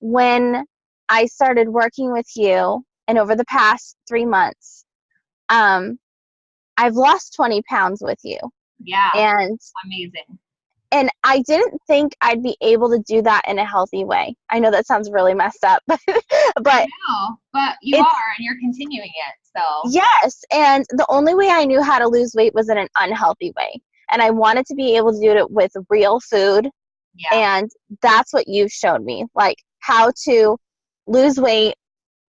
when I started working with you and over the past three months, um, I've lost 20 pounds with you. Yeah. And amazing. And I didn't think I'd be able to do that in a healthy way. I know that sounds really messed up, but but no, but you are and you're continuing it. So Yes, and the only way I knew how to lose weight was in an unhealthy way. And I wanted to be able to do it with real food. Yeah. And that's what you've shown me, like how to lose weight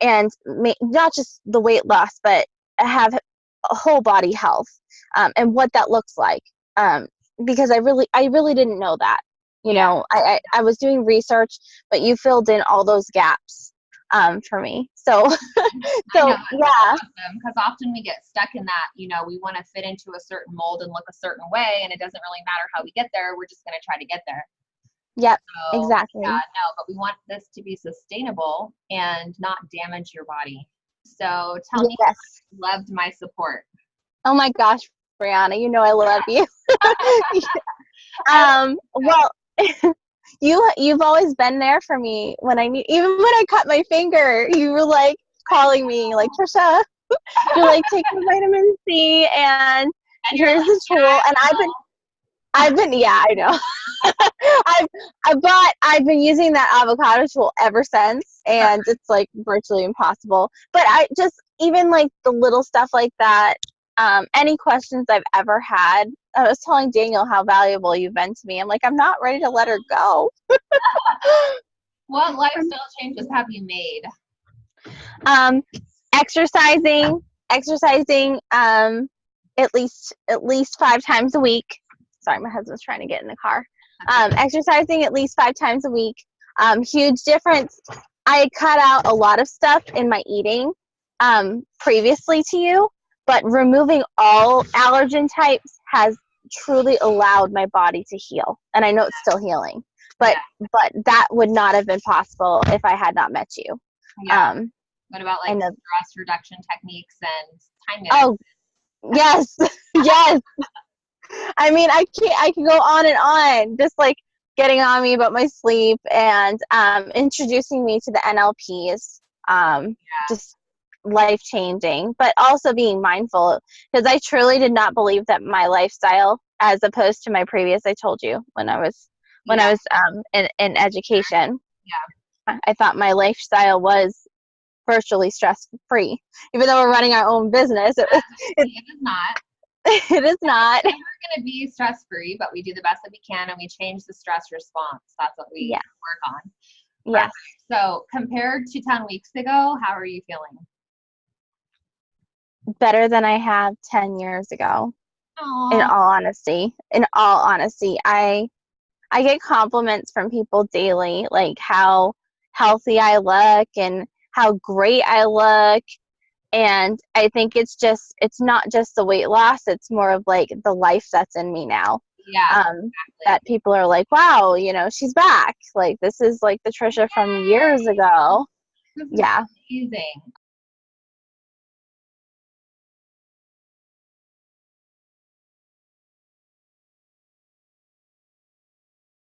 and ma- not just the weight loss, but have a whole body health um, and what that looks like. Um, because I really, I really didn't know that. You know, I, I, I was doing research, but you filled in all those gaps um, for me. So, so know, yeah, awesome because often we get stuck in that you know we want to fit into a certain mold and look a certain way and it doesn't really matter how we get there we're just going to try to get there yep, so exactly. yeah no but we want this to be sustainable and not damage your body so tell me Yes. you loved my support Oh my gosh, Brianna, you know I love you. um, well, you you've always been there for me when I need. Even when I cut my finger, you were like calling me, like Trisha. You're like take the vitamin C and and here's the tool. And I've been, I've been, yeah, I know. I've, I but I've been using that avocado tool ever since, and it's like virtually impossible. But I just even like the little stuff like that. Um, any questions I've ever had, I was telling Daniel how valuable you've been to me. I'm like, I'm not ready to let her go. what lifestyle changes have you made um, exercising, exercising, um, at least at least five times a week. Sorry, my husband's trying to get in the car. um, exercising at least five times a week. Um, huge difference. I cut out a lot of stuff in my eating um, previously to you, but removing all allergen types has truly allowed my body to heal. And I know it's still healing, but but that would not have been possible if I had not met you. yeah Um, what about like know. stress reduction techniques and time management oh, yes, yes. I mean, I can't. I can go on and on, just like getting on me about my sleep and um, introducing me to the NLPs. Um, Just life changing, but also being mindful because I truly did not believe that my lifestyle, as opposed to my previous, I told you when I was when I was um, in in education. Yeah. I- thought my lifestyle was virtually stress free, even though we're running our own business. It, it is not it is not. Going to be stress free, but we do the best that we can and we change the stress response. That's what we Yeah. work on. Yes. So, compared to 10 weeks ago, how are you feeling? better than I have 10 years ago. In all honesty, in all honesty, I I get compliments from people daily like how healthy I look and how great I look and I think it's just it's not just the weight loss, it's more of like the life that's in me now. yeah, Um exactly. that people are like, "Wow, you know, she's back." Like this is like the Trisha from years ago. Yeah. amazing.